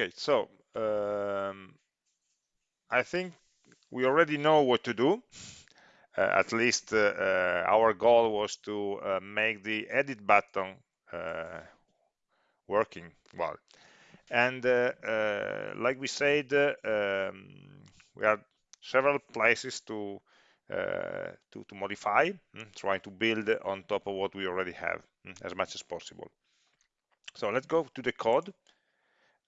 Okay, so um, I think we already know what to do. Uh, at least uh, uh, our goal was to uh, make the edit button uh, working well. And uh, like we said, um, we have several places to to, to modify, mm, trying to build on top of what we already have mm, as much as possible. So let's go to the code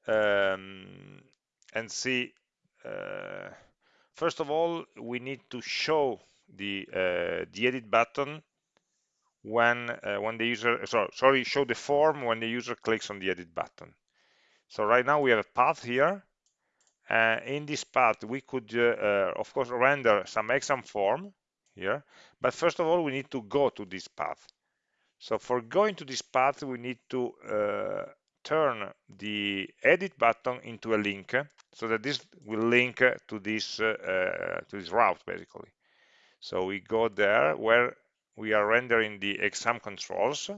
um, and see. Uh, first of all, we need to show the uh, the edit button when uh, when the user so, sorry show the form when the user clicks on the edit button. So right now we have a path here. Uh, in this path, we could, uh, uh, of course, render some exam form here. But first of all, we need to go to this path. So for going to this path, we need to uh, turn the edit button into a link so that this will link to this uh, to this route basically. So we go there where we are rendering the exam controls.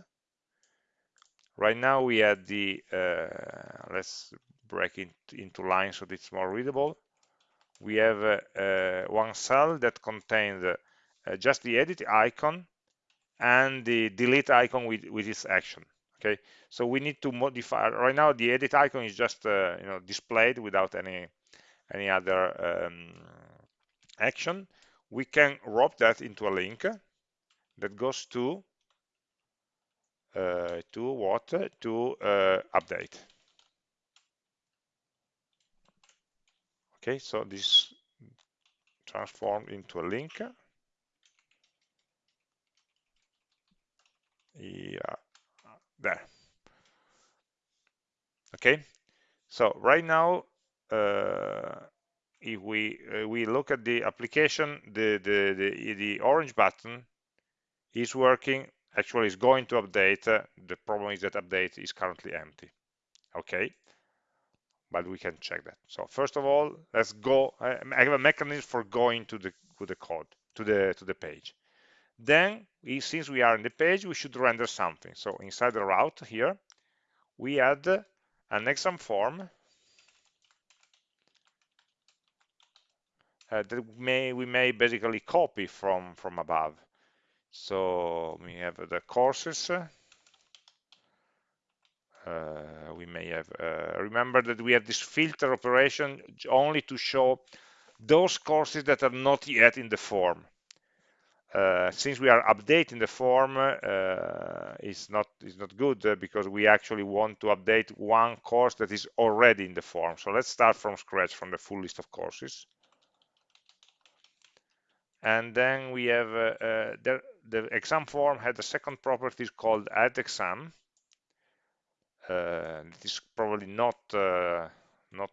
Right now we have the uh, let's break it into lines so it's more readable. We have uh, uh, one cell that contains uh, just the edit icon and the delete icon with, with its action okay? So we need to modify right now the edit icon is just uh, you know displayed without any any other um, action. We can wrap that into a link that goes to uh, to what? To uh, update. Okay so this transformed into a link. Yeah there. Okay? So right now uh, if we uh, we look at the application the, the the the orange button is working actually is going to update uh, the problem is that update is currently empty. Okay? But we can check that. So first of all let's go i have a mechanism for going to the to the code to the to the page then, we, since we are in the page, we should render something. So inside the route here, we add an exam form uh, that may we may basically copy from from above. So we have the courses. Uh, we may have uh, remember that we have this filter operation only to show those courses that are not yet in the form uh, since we are updating the form uh, not is not good uh, because we actually want to update one course that is already in the form. So let's start from scratch from the full list of courses. And then we have uh, uh, the, the exam form had a second property called add exam. Uh, it is probably not not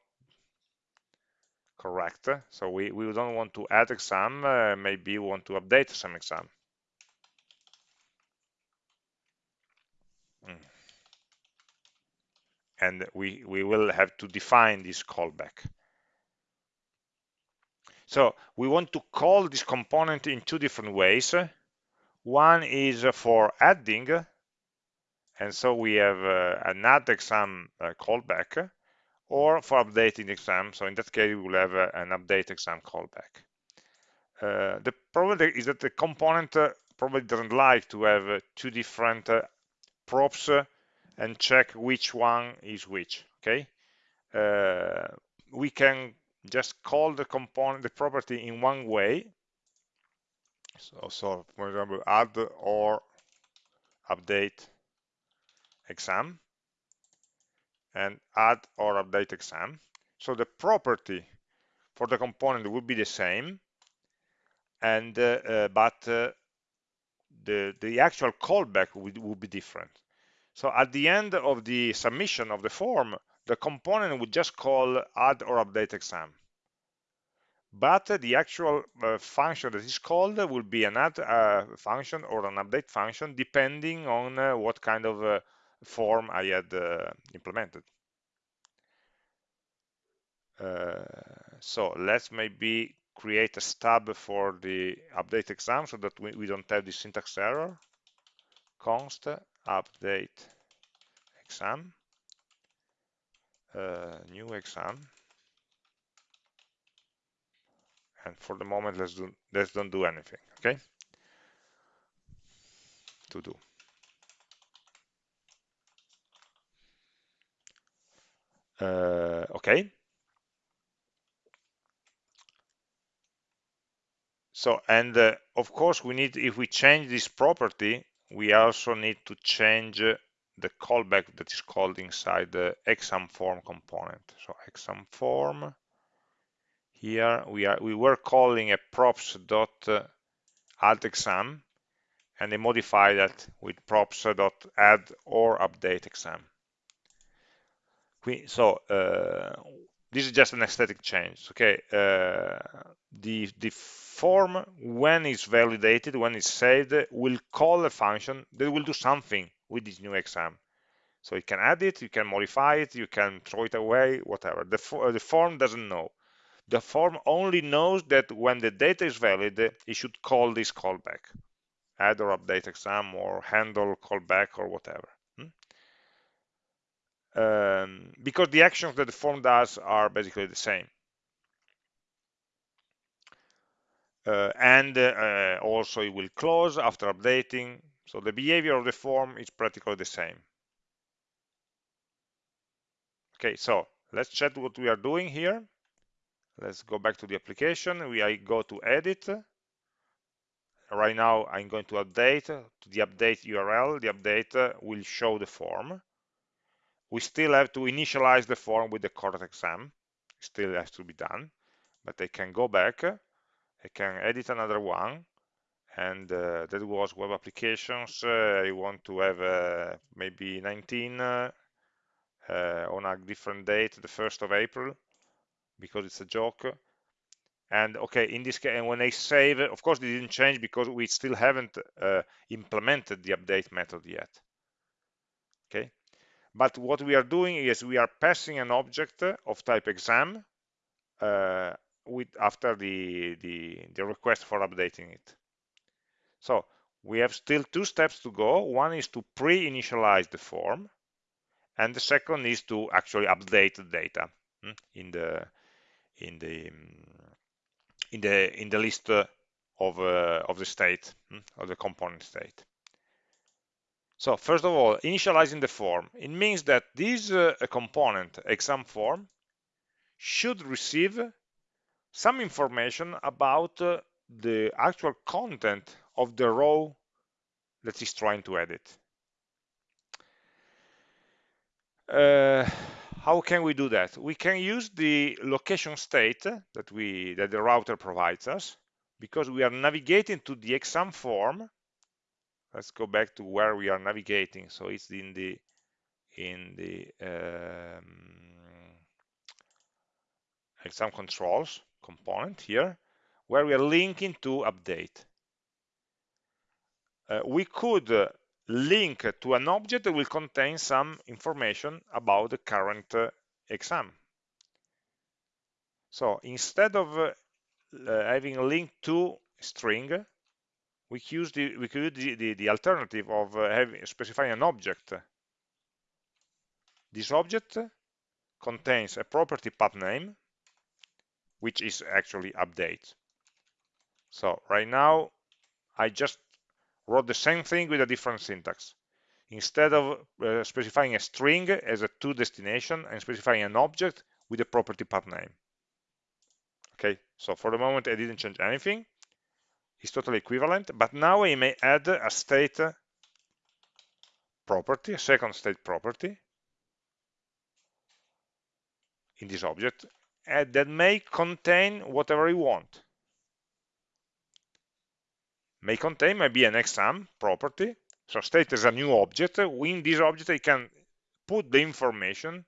correct. So we, we don't want to add exam, uh, maybe we want to update some exam. Mm. And we, we will have to define this callback. So we want to call this component in two different ways. One is for adding, and so we have uh, an add exam uh, callback or for updating the exam. So in that case, we will have uh, an update exam callback. Uh, the problem is that the component uh, probably doesn't like to have uh, two different uh, props uh, and check which one is which. Okay, we can just call the component, the property in one way. So, so for example, add or update exam and add or update exam. So the property for the component will be the same, and uh, uh, but uh, the the actual callback will, will be different. So at the end of the submission of the form, the component would just call add or update exam. But the actual uh, function that is called will be an add uh, function or an update function, depending on uh, what kind of form I had uh, implemented. Uh, so let's maybe create a stub for the update exam so that we, we don't have the syntax error. const update exam. uh, new exam and for the moment let's do let's don't do anything okay to do uh, okay. So and uh, of course we need if we change this property we also need to change the callback that is called inside the exam form component. So exam form here we are we were calling a props dot uh, add exam and they modify that with props dot add or update exam we, so uh, this is just an aesthetic change okay? Uh, the the form when it's validated when it's saved will call a function that will do something with this new exam. So you can add it you can modify it you can throw it away whatever. The, the form doesn't know. The form only knows that when the data is valid, it should call this callback, add or update exam or handle callback or whatever. Um, because the actions that the form does are basically the same. Uh, and uh, also it will close after updating. So the behavior of the form is practically the same. Okay, so let's check what we are doing here let's go back to the application we I go to edit right now I'm going to update to the update URL the update will show the form we still have to initialize the form with the correct exam still has to be done but I can go back. I can edit another one. And uh, that was web applications. Uh, I want to have uh, maybe 19 uh, on a different date the 1st of April because it's a joke. And okay in this case and when I save of course it didn't change because we still haven't uh, implemented the update method yet. Okay but what we are doing is we are passing an object of type exam uh, with after the, the the request for updating it so we have still two steps to go one is to pre-initialize the form and the second is to actually update the data hmm, in the in the in the in the list of uh, of the state hmm, of the component state. So first of all, initializing the form. It means that this uh, component exam form should receive some information about uh, the actual content of the row that is trying to edit. Uh, how can we do that? We can use the location state that we that the router provides us because we are navigating to the exam form. Let's go back to where we are navigating. So it's in the in the um, exam controls component here, where we are linking to update. Uh, we could uh, link to an object that will contain some information about the current uh, exam. So instead of uh, having a link to string, we use the we could use the, the, the alternative of uh, having specifying an object. This object contains a property path name, which is actually update. So right now, I just wrote the same thing with a different syntax. Instead of uh, specifying a string as a to destination, I'm specifying an object with a property path name. Okay, so for the moment I didn't change anything. It's totally equivalent, but now I may add a state property, a second state property in this object, and that may contain whatever I want may contain maybe an exam property. So state is a new object. In this object, I can put the information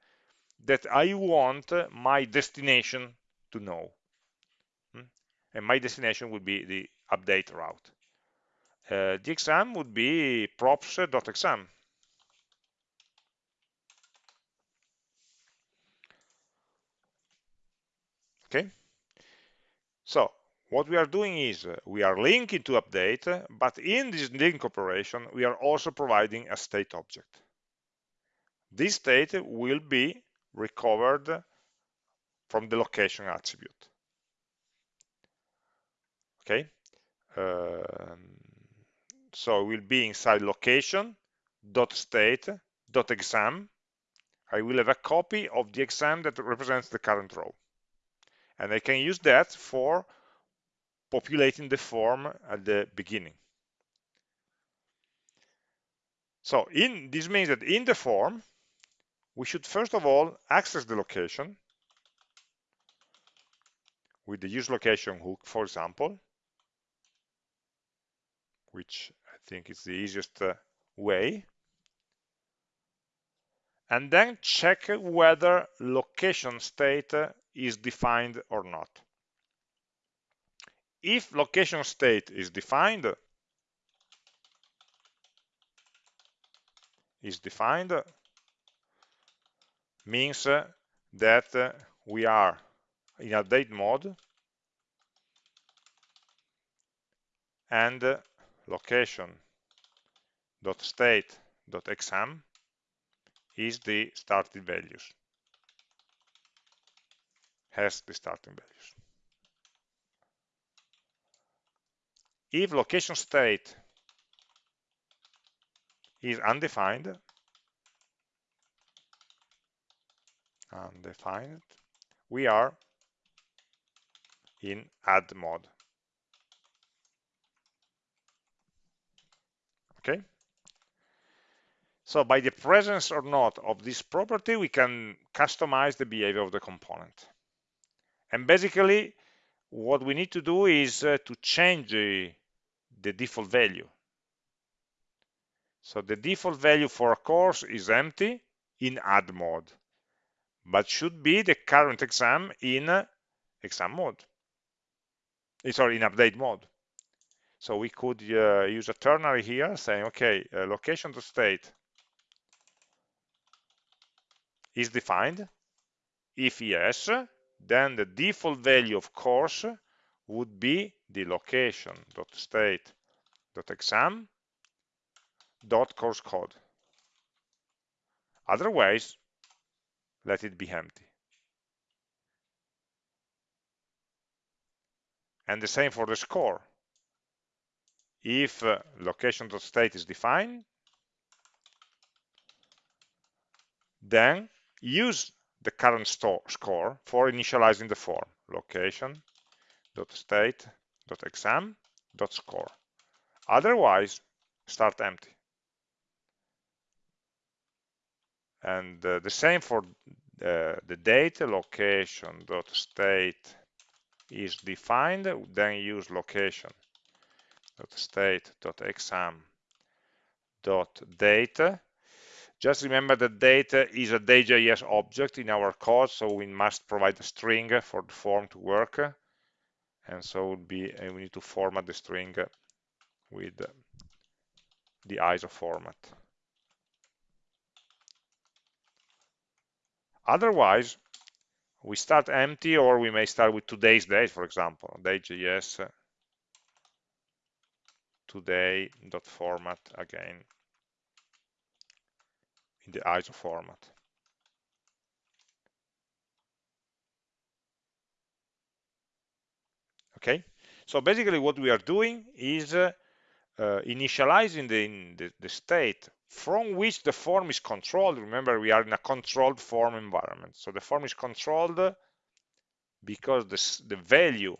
that I want my destination to know. Hmm? And my destination would be the update route. Uh, the exam would be props.exam. Okay. So what we are doing is uh, we are linking to update, but in this link operation, we are also providing a state object. This state will be recovered from the location attribute. Okay, Um, so it will be inside location dot state dot exam. I will have a copy of the exam that represents the current row, and I can use that for populating the form at the beginning. So in this means that in the form, we should first of all access the location with the use location hook, for example, which I think is the easiest uh, way. And then check whether location state uh, is defined or not. If location state is defined, is defined means uh, that uh, we are in update mode and location dot state dot exam is the starting values. Has the starting values. If location state is undefined undefined we are in add mode okay? So by the presence or not of this property we can customize the behavior of the component. And basically what we need to do is uh, to change the, the default value. So the default value for a course is empty in add mode but should be the current exam in uh, exam mode. Eh, sorry in update mode so we could uh, use a ternary here saying, okay, uh, location to state is defined. If yes, then the default value of course would be the location dot state dot exam dot course code. Otherwise, let it be empty. And the same for the score if uh, location.state is defined, then use the current store score for initializing the form location.state.exam.score. Otherwise, start empty. And uh, the same for uh, the date location.state is defined, then use location state.exam.date. Just remember that data is a Day.js object in our code, so we must provide a string for the form to work. And so would be uh, we need to format the string with the ISO format. Otherwise, we start empty or we may start with today's date, for example, date.js today dot format again in the ISO format. Okay, so basically what we are doing is uh, uh, initializing the, the, the state from which the form is controlled. Remember, we are in a controlled form environment. So the form is controlled because this, the value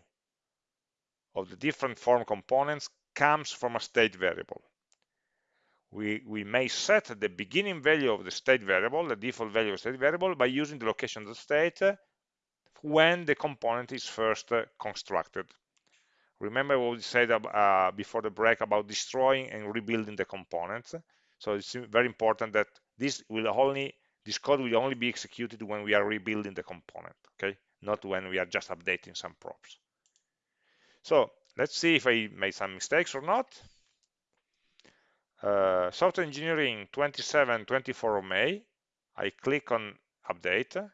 of the different form components comes from a state variable. We, we may set the beginning value of the state variable, the default value of state variable, by using the location of the state when the component is first constructed. Remember what we said uh, before the break about destroying and rebuilding the components. So it's very important that this will only this code will only be executed when we are rebuilding the component, okay? Not when we are just updating some props. So let's see if I made some mistakes or not. Uh, software engineering 27, 24 of May. I click on update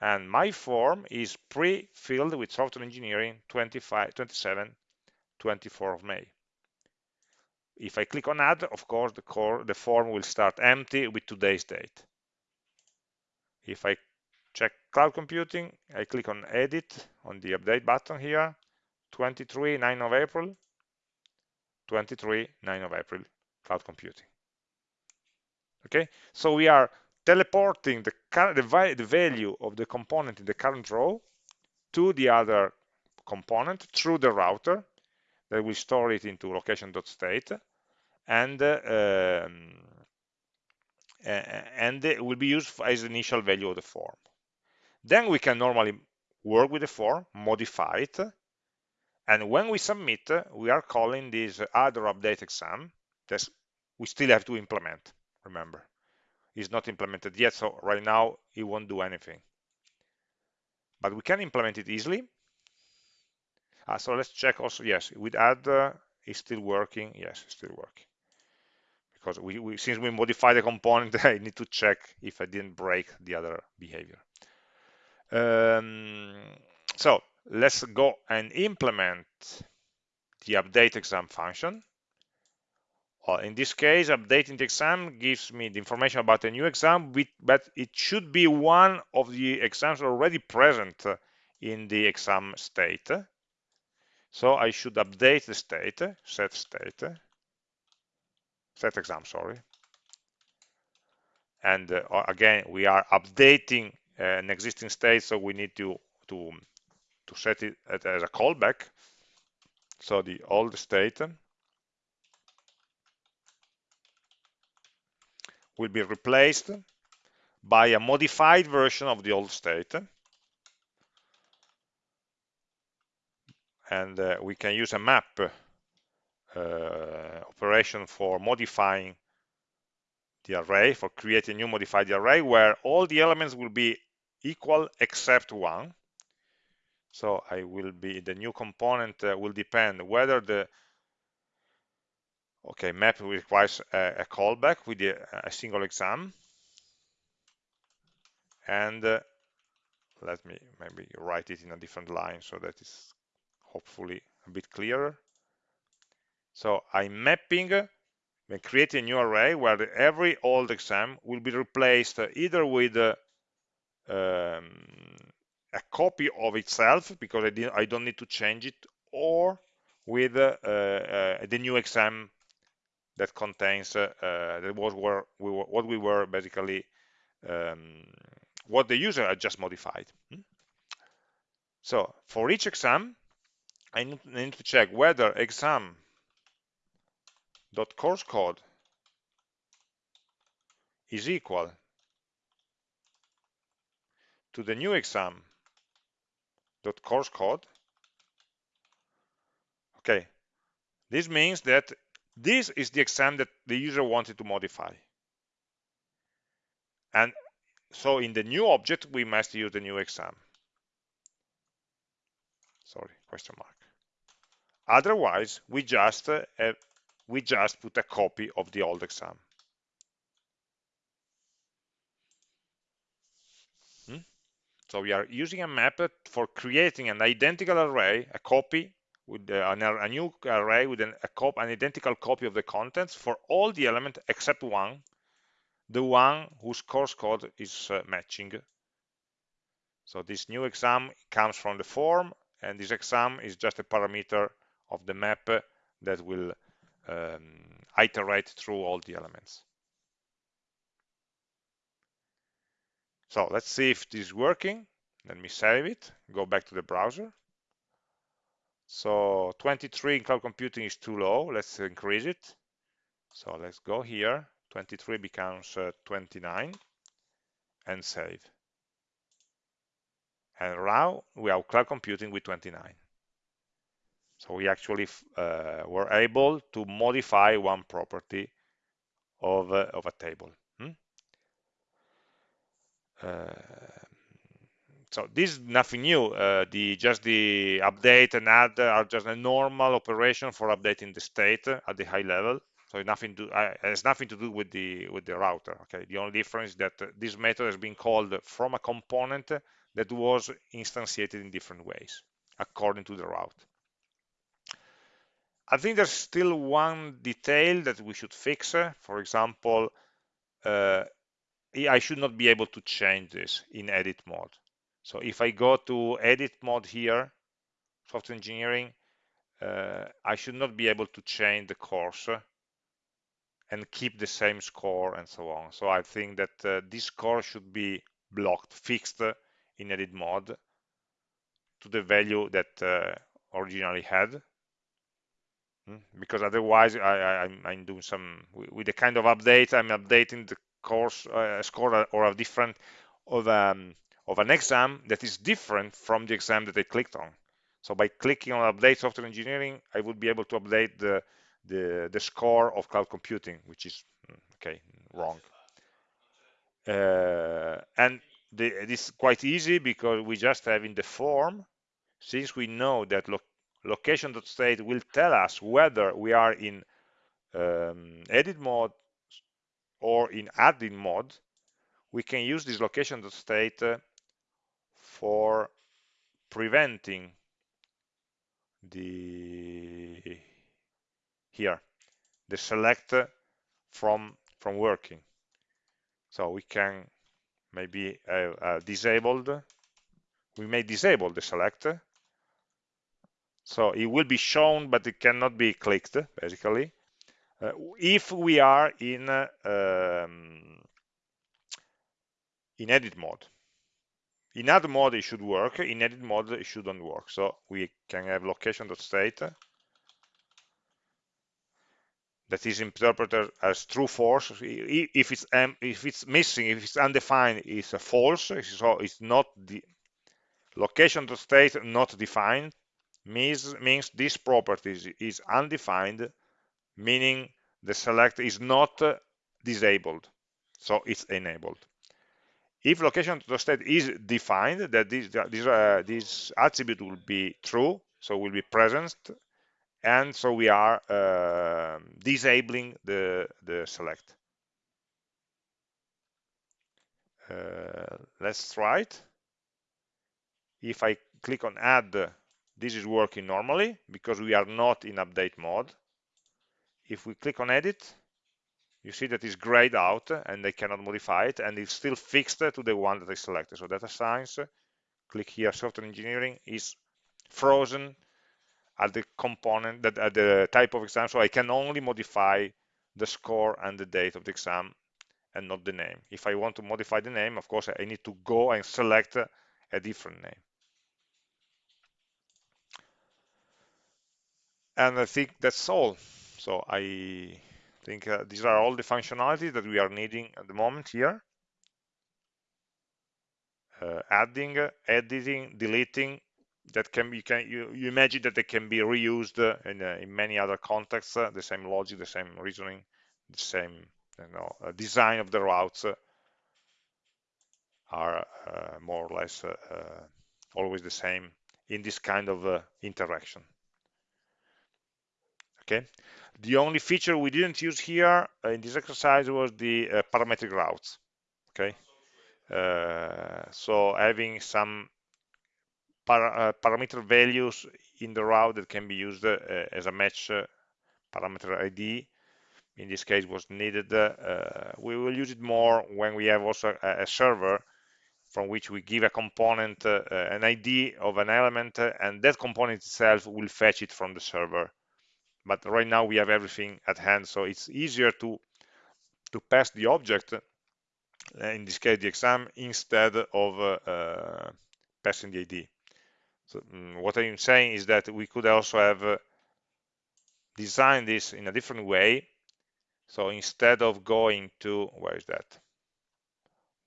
and my form is pre-filled with software engineering 25, 27, 24 of May. If I click on add, of course, the, core, the form will start empty with today's date. if I check cloud computing, I click on edit on the update button here, 23, 9 of April, 23, 9 of April, cloud computing. Okay, so we are teleporting the, the, the value of the component in the current row to the other component through the router that will store it into location.state and uh, um, and it will be used as initial value of the form. Then we can normally work with the form, modify it, and when we submit, we are calling this other update exam that we still have to implement, remember. It's not implemented yet, so right now it won't do anything. But we can implement it easily. Uh, so let's check also, yes, with add, uh, it's still working. Yes, it's still working because we, we, since we modified the component, I need to check if I didn't break the other behavior. Um, so let's go and implement the update exam function. Well, in this case, updating the exam gives me the information about a new exam, but it should be one of the exams already present in the exam state. So I should update the state, set state, set exam, sorry. And uh, again, we are updating uh, an existing state, so we need to, to, to set it as a callback. So the old state will be replaced by a modified version of the old state. And uh, we can use a map uh, operation for modifying the array, for creating a new modified array where all the elements will be equal except one. So I will be, the new component uh, will depend whether the, okay, map requires a, a callback with the, a single exam. And uh, let me maybe write it in a different line so that it's hopefully a bit clearer. So I'm mapping and creating a new array where every old exam will be replaced either with uh, um, a copy of itself because I, I, don't need to change it or with uh, uh, the new exam that contains uh, uh, that was where we were, what we were basically um, what the user had just modified. Hmm? So for each exam, I need to check whether exam dot course code is equal to the new exam dot course code. Okay. This means that this is the exam that the user wanted to modify. And so in the new object we must use the new exam. Sorry question mark. Otherwise we just uh, we just put a copy of the old exam. So we are using a map for creating an identical array, a copy with uh, a new array with an, a an identical copy of the contents for all the elements except one, the one whose course code is uh, matching. So this new exam comes from the form, and this exam is just a parameter of the map that will um, iterate through all the elements. So let's see if this is working. Let me save it, go back to the browser. So 23 in cloud computing is too low. Let's increase it. So let's go here. 23 becomes uh, 29 and save. And now we have cloud computing with 29. So we actually uh, were able to modify one property of, uh, of a table. Uh, so this is nothing new. Uh, the just the update and add are just a normal operation for updating the state at the high level. So nothing to uh, has nothing to do with the with the router. Okay, the only difference is that this method has been called from a component that was instantiated in different ways according to the route. I think there's still one detail that we should fix. For example, uh, I should not be able to change this in edit mode. So if I go to edit mode here, software engineering, uh, I should not be able to change the course and keep the same score and so on. So I think that uh, this score should be blocked, fixed in edit mode to the value that uh, originally had. Hmm? Because otherwise I, am doing some, with the kind of update, I'm updating the course uh, score or a different of, um, of an exam that is different from the exam that I clicked on. So by clicking on update software engineering, I would be able to update the, the, the score of cloud computing, which is, hmm, okay, wrong. Uh, and the, this is quite easy because we just have in the form, since we know that lo location.state will tell us whether we are in um, edit mode or in adding mode, we can use this location.state for preventing the here the select from from working. So we can maybe uh, uh, disabled we may disable the select. So it will be shown but it cannot be clicked basically uh, if we are in uh, um, in edit mode. In add mode it should work. In edit mode it shouldn't work. So we can have location.state that is interpreted as true false. If it's um, if it's missing if it's undefined it's a false. So it's not the location.state not defined. Means means this property is undefined meaning the select is not disabled so it's enabled. If location to state is defined that this this, uh, this attribute will be true so will be present and so we are uh, disabling the the select. Uh, let's try it. If I click on add this is working normally because we are not in update mode if we click on edit you see that it's grayed out and they cannot modify it and it's still fixed to the one that I selected. So data science, click here, software engineering is frozen at the component, that at the type of exam. So I can only modify the score and the date of the exam and not the name. If I want to modify the name, of course, I need to go and select a different name. And I think that's all. So I think uh, these are all the functionality that we are needing at the moment here. Uh, adding, editing, deleting, that can be, can, you, you, imagine that they can be reused in, uh, in many other contexts, uh, the same logic, the same reasoning, the same you know, uh, design of the routes are uh, more or less always the same in this kind of interaction okay. The only feature we didn't use here uh, in this exercise was the uh, parametric routes. Okay. Uh, so having some para parameter values in the route that can be used as a match parameter ID in this case was needed uh, we will use it more when we have also a, a server from which we give a component uh, an ID of an element and that component itself will fetch it from the server but right now we have everything at hand so it's easier to to pass the object uh, in this case the exam instead of uh, uh, passing the ID so um, what I'm saying is that we could also have uh, designed this in a different way. So instead of going to where is that?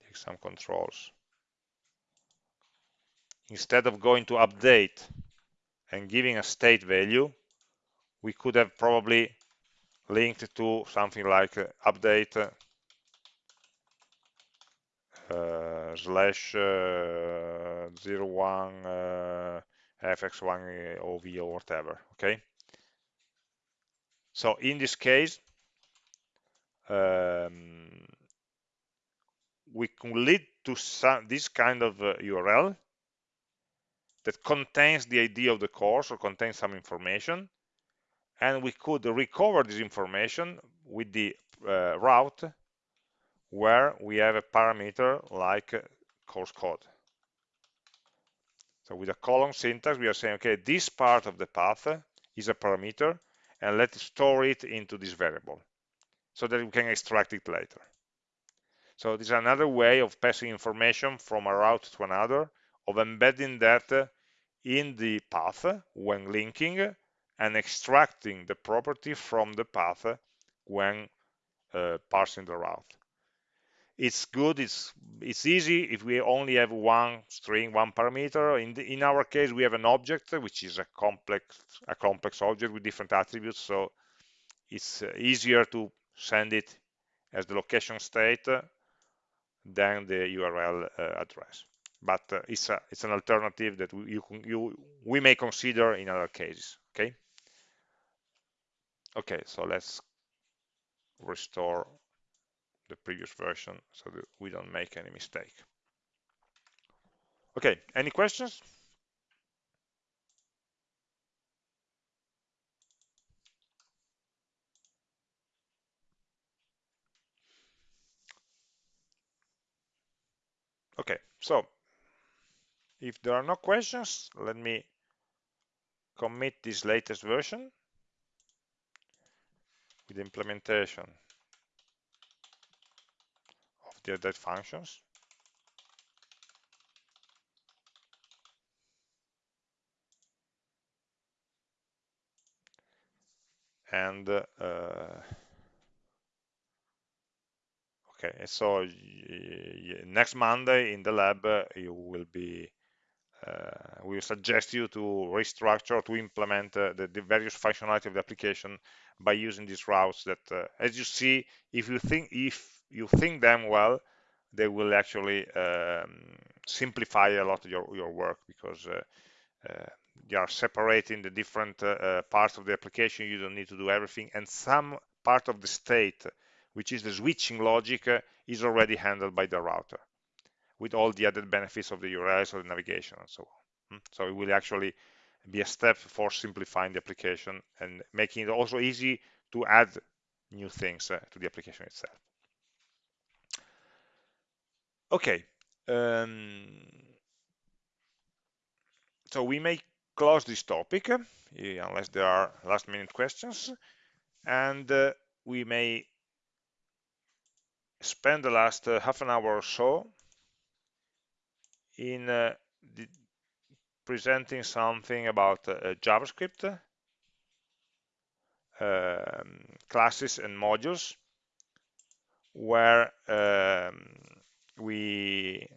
The exam controls. Instead of going to update and giving a state value we could have probably linked to something like uh, update uh, slash uh, 01 uh, fx1 ov or whatever okay? So in this case um, we can lead to some, this kind of uh, URL that contains the ID of the course or contains some information and we could recover this information with the uh, route where we have a parameter like course code. So with a colon syntax, we are saying, okay, this part of the path is a parameter, and let's store it into this variable so that we can extract it later. So this is another way of passing information from a route to another, of embedding that in the path when linking and extracting the property from the path when uh, parsing the route. It's good, it's it's easy if we only have one string, one parameter. In, the, in our case, we have an object, which is a complex, a complex object with different attributes, so it's uh, easier to send it as the location state than the URL uh, address. But uh, it's a, it's an alternative that we, you, you we may consider in other cases. Okay. Okay, so let's restore the previous version so that we don't make any mistake. Okay, any questions? Okay, so if there are no questions, let me commit this latest version with implementation of the update functions. And uh, okay, so next Monday in the lab, uh, you will be uh, we suggest you to restructure to implement uh, the, the, various functionality of the application by using these routes that uh, as you see if you think if you think them well they will actually um, simplify a lot of your, your work because uh, uh, you are separating the different uh, parts of the application you don't need to do everything and some part of the state which is the switching logic is already handled by the router with all the added benefits of the URLs or the navigation and so on. Hmm? So it will actually be a step for simplifying the application and making it also easy to add new things uh, to the application itself. Okay. Um, so we may close this topic uh, unless there are last minute questions and uh, we may spend the last uh, half an hour or so in uh, presenting something about uh, JavaScript, um, classes and modules, where um, we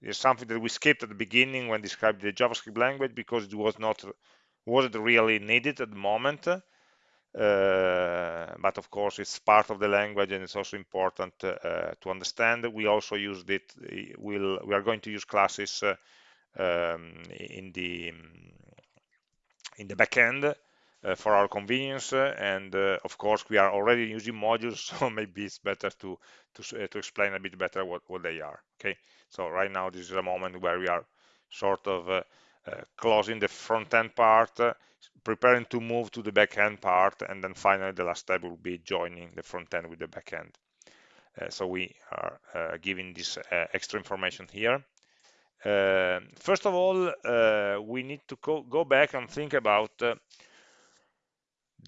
there's something that we skipped at the beginning when described the JavaScript language because it was not wasn't really needed at the moment. Uh, but of course it's part of the language and it's also important uh, to understand we also used it we'll, we are going to use classes uh, um, in the in the backend uh, for our convenience and uh, of course we are already using modules so maybe it's better to to, to explain a bit better what, what they are okay so right now this is a moment where we are sort of closing the front end part preparing to move to the back end part, and then finally the last step will be joining the front end with the backend. Uh, so we are uh, giving this uh, extra information here. Uh, first of all, uh, we need to go, back and think about uh,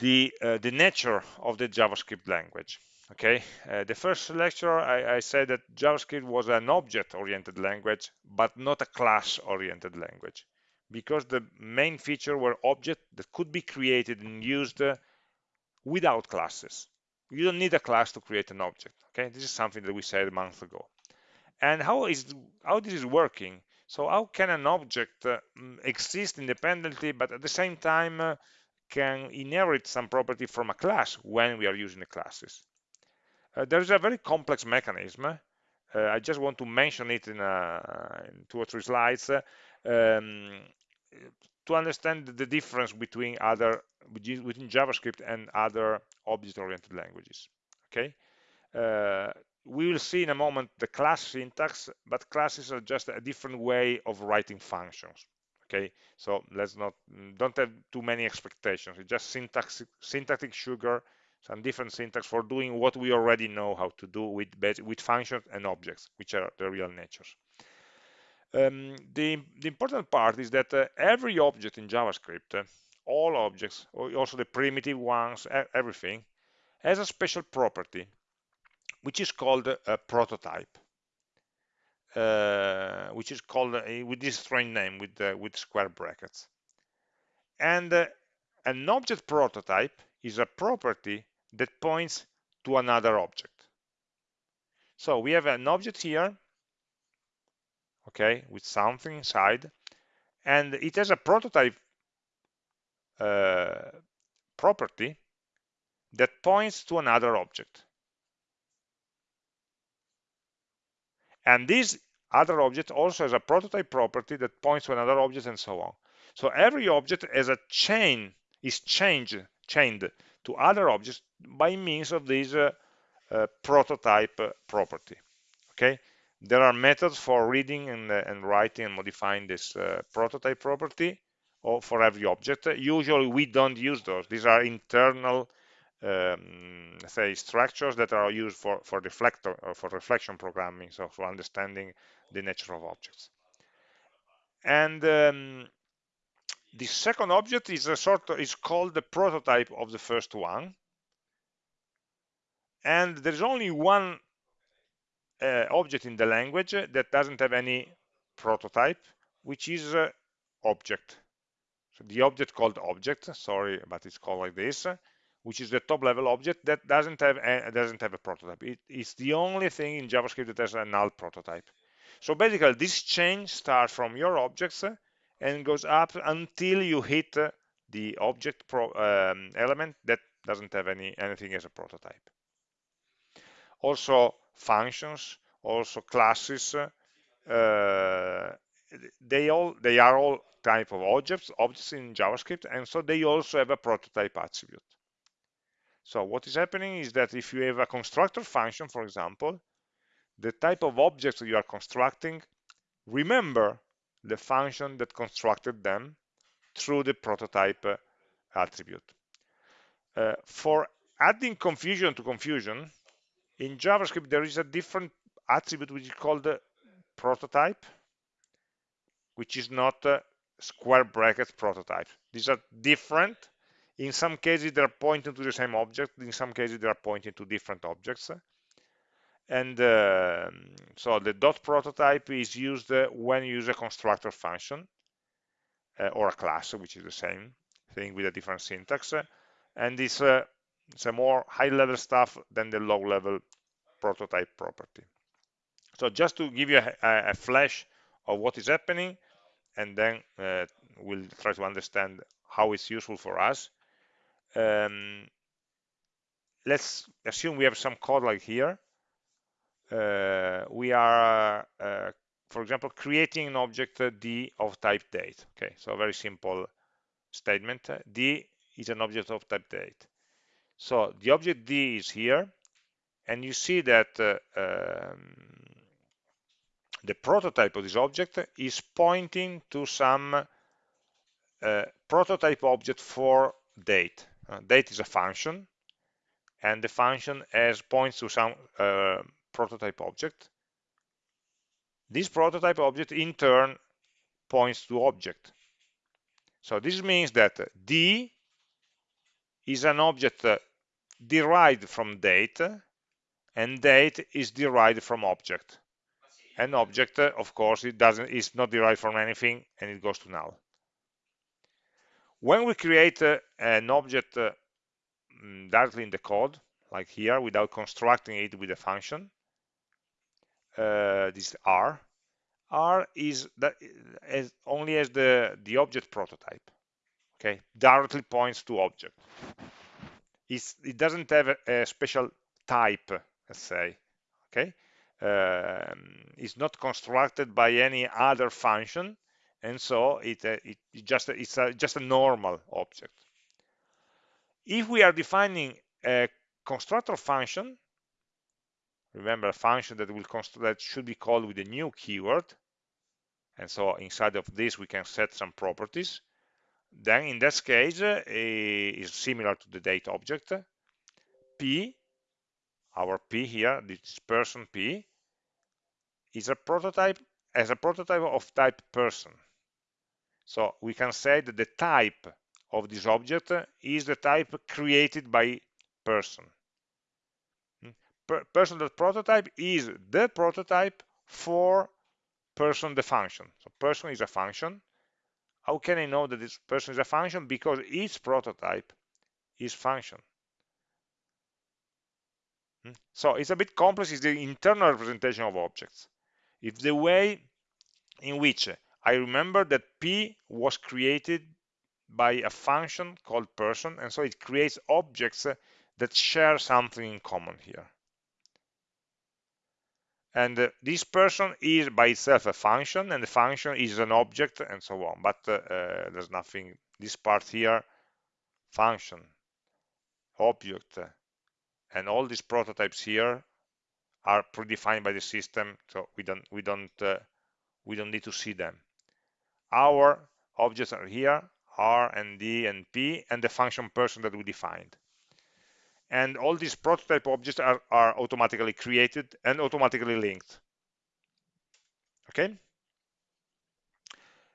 the the nature of the JavaScript language. Okay, the first lecture I, I said that JavaScript was an object-oriented language, but not a class-oriented language because the main feature were objects that could be created and used uh, without classes. You don't need a class to create an object. Okay, this is something that we said a month ago. And how is how this is working? So how can an object uh, exist independently, but at the same time uh, can inherit some property from a class when we are using the classes? Uh, there is a very complex mechanism. Uh, I just want to mention it in, uh, in two or three slides. Um, to understand the difference between other within JavaScript and other object-oriented languages. Okay, uh, we will see in a moment the class syntax, but classes are just a different way of writing functions. Okay, so let's not don't have too many expectations. It's just syntax syntactic sugar. some different syntax for doing what we already know how to do with with functions and objects, which are the real natures. Um, the, the, important part is that uh, every object in JavaScript, uh, all objects, also the primitive ones, everything, has a special property, which is called a prototype, uh, which is called uh, with this strange name with uh, with square brackets. And uh, an object prototype is a property that points to another object. So we have an object here, okay, with something inside, and it has a prototype uh, property that points to another object. And this other object also has a prototype property that points to another object and so on. So every object has a chain, is changed, chained to other objects by means of this uh, uh, prototype property. Okay, there are methods for reading and, uh, and writing and modifying this uh, prototype property or for every object. Usually we don't use those. These are internal um, say structures that are used for for reflector or for reflection programming so for understanding the nature of objects. And um, the second object is a sort of is called the prototype of the first one. And there's only one uh, object in the language that doesn't have any prototype which is uh, object. So the object called object sorry but it's called like this which is the top level object that doesn't have a, doesn't have a prototype. It is the only thing in JavaScript that has a null prototype. So basically, this chain starts from your objects and goes up until you hit the object pro, um, element that doesn't have any anything as a prototype. Also, functions, also classes, uh, they all they are all type of objects objects in JavaScript, and so they also have a prototype attribute. So what is happening is that if you have a constructor function, for example, the type of objects you are constructing, remember the function that constructed them through the prototype uh, attribute. Uh, for adding confusion to confusion, in JavaScript there is a different attribute which is called prototype, which is not square bracket prototype. These are different in some cases, they're pointing to the same object. In some cases, they are pointing to different objects. And uh, so the dot prototype is used uh, when you use a constructor function uh, or a class, which is the same thing with a different syntax. And it's, uh, it's a more high-level stuff than the low-level prototype property. So just to give you a, a, flash of what is happening, and then uh, we'll try to understand how it's useful for us um, let's assume we have some code like here. Uh, we are, uh, for example, creating an object uh, d of type date. Okay, so a very simple statement. d is an object of type date. So the object d is here, and you see that uh, um, the prototype of this object is pointing to some uh, prototype object for date uh, date is a function, and the function has points to some uh, prototype object. This prototype object in turn points to object. So this means that D is an object uh, derived from date, and date is derived from object. An object, uh, of course, it doesn't is not derived from anything, and it goes to null. When we create uh, an object uh, mm, directly in the code, like here, without constructing it with a function, uh, this R, R is that as only as the the object prototype. Okay, directly points to object. It's, it doesn't have a, a special type, let's say. Okay, um, it's not constructed by any other function and so it, uh, it, just it's a, just a normal object. If we are defining a constructor function, remember a function that will that should be called with a new keyword, and so inside of this we can set some properties. Then in that case uh, is similar to the date object, P, our P here, this person P, is a prototype as a prototype of type person. So we can say that the type of this object is the type created by person. Hmm? Per person.prototype is the prototype for person the function. So person is a function. How can I know that this person is a function? Because its prototype is function. Hmm? So it's a bit complex, it's the internal representation of objects. It's the way in which I remember that P was created by a function called person, and so it creates objects that share something in common here. And uh, this person is by itself a function, and the function is an object, and so on. But uh, uh there's nothing, this part here, function, object, and all these prototypes here are predefined by the system, so we don't we don't uh, we don't need to see them. Our objects are here, R and D and P, and the function person that we defined. And all these prototype objects are, are automatically created and automatically linked. Okay?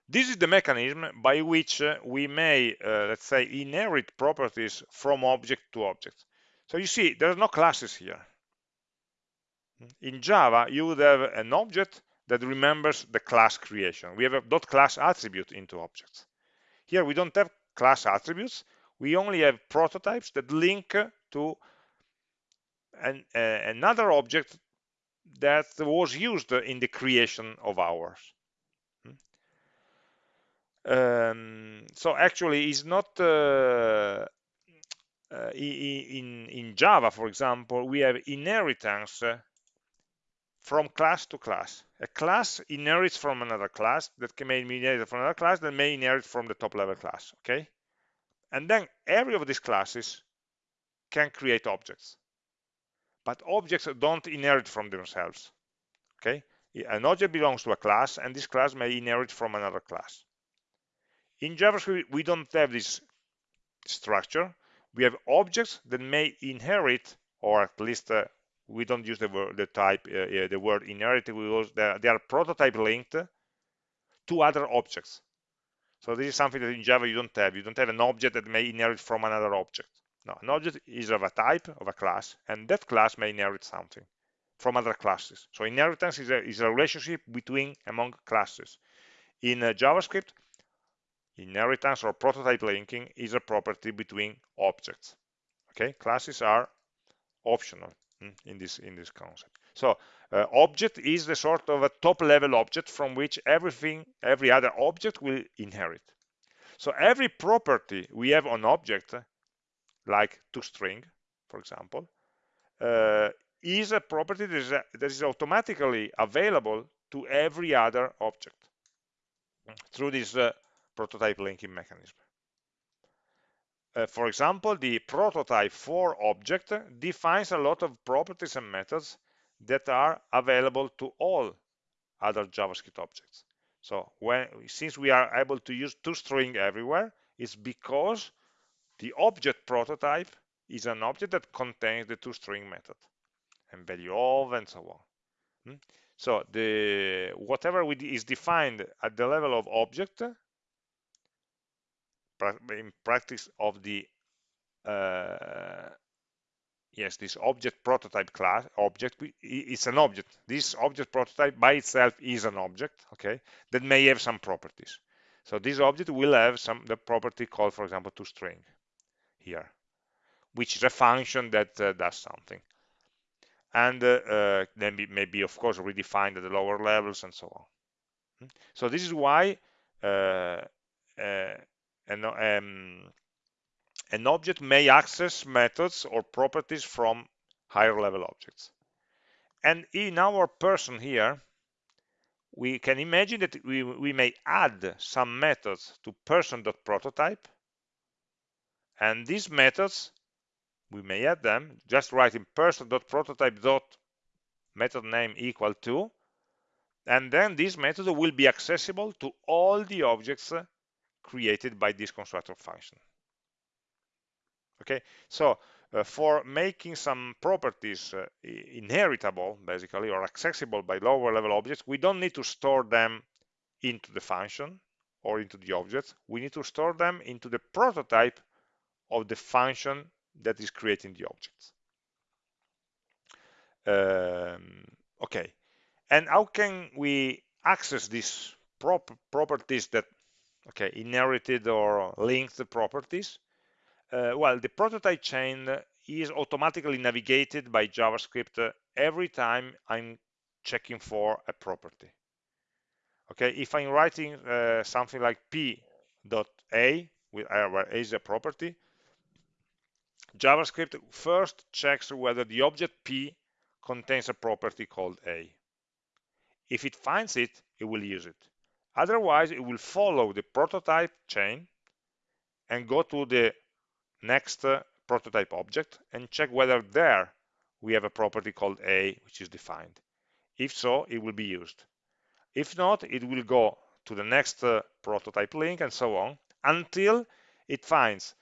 This is the mechanism by which uh, we may, uh, let's say, inherit properties from object to object. So you see, there are no classes here. In Java, you would have an object that remembers the class creation. We have a dot class attribute into objects. Here we don't have class attributes. We only have prototypes that link to an, uh, another object that was used in the creation of ours. Um, so actually, it's not uh, uh, in in Java, for example, we have inheritance from class to class. A class inherits from another class that can may inherit from another class that may inherit from the top level class, okay? And then every of these classes can create objects. But objects don't inherit from themselves, okay? An object belongs to a class and this class may inherit from another class. In JavaScript, we don't have this structure. We have objects that may inherit or at least uh, we don't use the word the type uh, the word inherit we use they are prototype linked to other objects. So this is something that in java you don't have. You don't have an object that may inherit from another object. No an object is of a type of a class and that class may inherit something from other classes. So inheritance is a, is a relationship between among classes. In uh, javascript inheritance or prototype linking is a property between objects. Okay? Classes are optional in this in this concept. So uh, object is the sort of a top level object from which everything every other object will inherit. So every property we have on object like toString for example uh, is a property that is, that is automatically available to every other object through this uh, prototype linking mechanism uh, for example, the prototype for object defines a lot of properties and methods that are available to all other JavaScript objects. So when since we are able to use toString everywhere, it's because the object prototype is an object that contains the toString method and value of and so on. Hmm? So the whatever is defined at the level of object in practice of the uh, yes this object prototype class object it's an object. This object prototype by itself is an object okay that may have some properties. So this object will have some the property called for example to string here which is a function that uh, does something. And uh, uh, then maybe of course redefined at the lower levels and so on. Hmm? so this is why uh, uh, an, um, an object may access methods or properties from higher level objects. And in our person here, we can imagine that we, we may add some methods to person.prototype. And these methods, we may add them, just writing person.prototype dot method name equal to, and then this method will be accessible to all the objects created by this constructor function. Okay, so uh, for making some properties uh, inheritable, basically, or accessible by lower level objects, we don't need to store them into the function or into the object. We need to store them into the prototype of the function that is creating the objects. Um, okay, and how can we access these prop properties that, okay, inherited or linked properties? Uh, well, the prototype chain is automatically navigated by JavaScript every time I'm checking for a property. Okay, if I'm writing uh, something like p.a, with uh, is a property, JavaScript first checks whether the object p contains a property called a. If it finds it, it will use it. Otherwise, it will follow the prototype chain and go to the next uh, prototype object and check whether there we have a property called a which is defined. If so, it will be used. If not, it will go to the next uh, prototype link and so on until it finds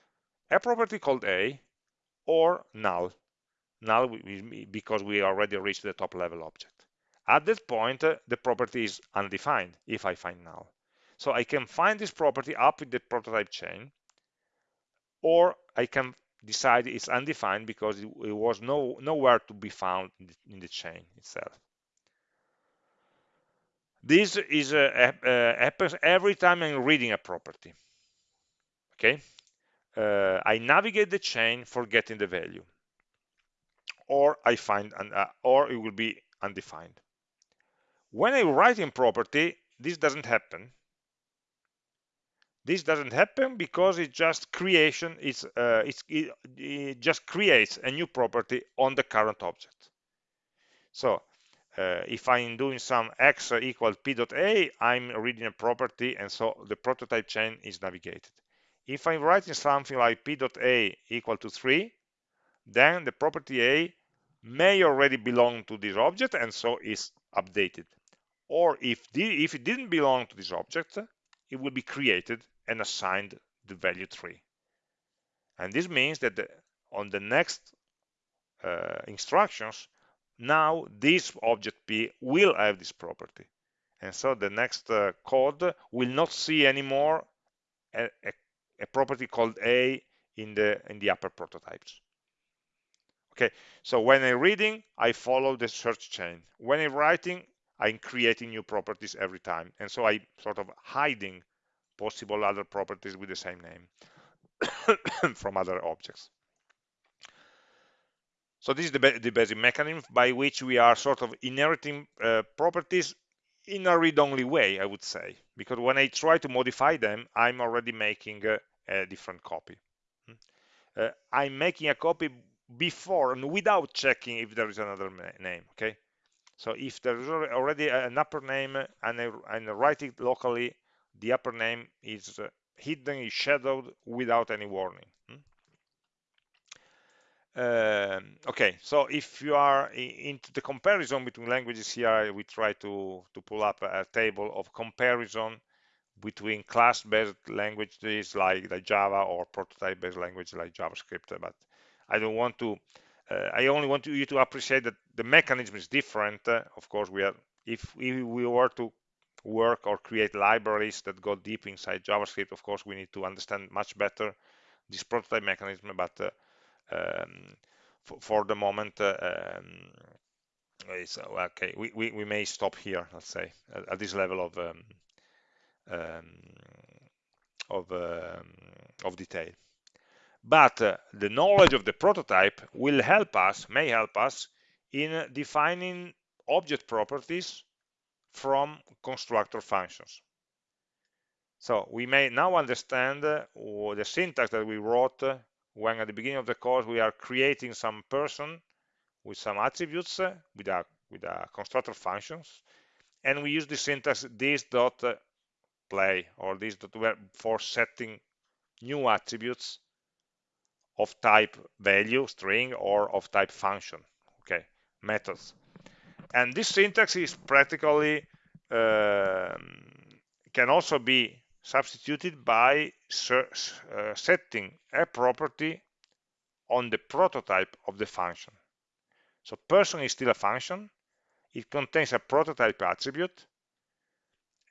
a property called a or null. Null because we already reached the top level object. At that point, uh, the property is undefined if I find null. So I can find this property up in the prototype chain or I can decide it's undefined because it, was no, nowhere to be found in the, in the chain itself. This is happens every time I'm reading a property. Okay, uh, I navigate the chain for getting the value, or I find an, uh, or it will be undefined. When I write in property, this doesn't happen. This doesn't happen because it just creation uh, it's it, it, just creates a new property on the current object. So uh, if I'm doing some x equal p.a I'm reading a property and so the prototype chain is navigated. If I'm writing something like p.a equal to 3 then the property a may already belong to this object and so is updated or if, if it didn't belong to this object it will be created and assigned the value 3. And this means that the, on the next uh, instructions, now this object P will have this property. And so the next uh, code will not see anymore a, a, a, property called A in the, in the upper prototypes. Okay, so when I'm reading, I follow the search chain. When I'm writing, I'm creating new properties every time. And so I'm sort of hiding possible other properties with the same name from other objects. So this is the, the, basic mechanism by which we are sort of inheriting uh, properties in a read-only way, I would say, because when I try to modify them, I'm already making uh, a different copy. Uh, I'm making a copy before and without checking if there is another name, okay? So if there is already an upper name and I, and write it locally, the upper name is uh, hidden, is shadowed without any warning. Hmm? Um, okay, so if you are into the comparison between languages here, we try to, to pull up a table of comparison between class-based languages like, like Java or prototype-based languages like JavaScript, but I don't want to, I only want you to appreciate that the mechanism is different. Uh, of course, we are, if, if we were to work or create libraries that go deep inside JavaScript, of course, we need to understand much better this prototype mechanism, but uh, um, for, for, the moment, uh, um, okay, we, we, we, may stop here, let's say, at, at this level of um, um of, um, of detail. But the knowledge of the prototype will help us, may help us, in defining object properties from constructor functions. So we may now understand uh, the syntax that we wrote uh, when at the beginning of the course we are creating some person with some attributes uh, with a with a constructor functions and we use the syntax this dot play or this dot for setting new attributes of type value string or of type function okay methods and this syntax is practically um, can also be substituted by uh, setting a property on the prototype of the function. So person is still a function. It contains a prototype attribute.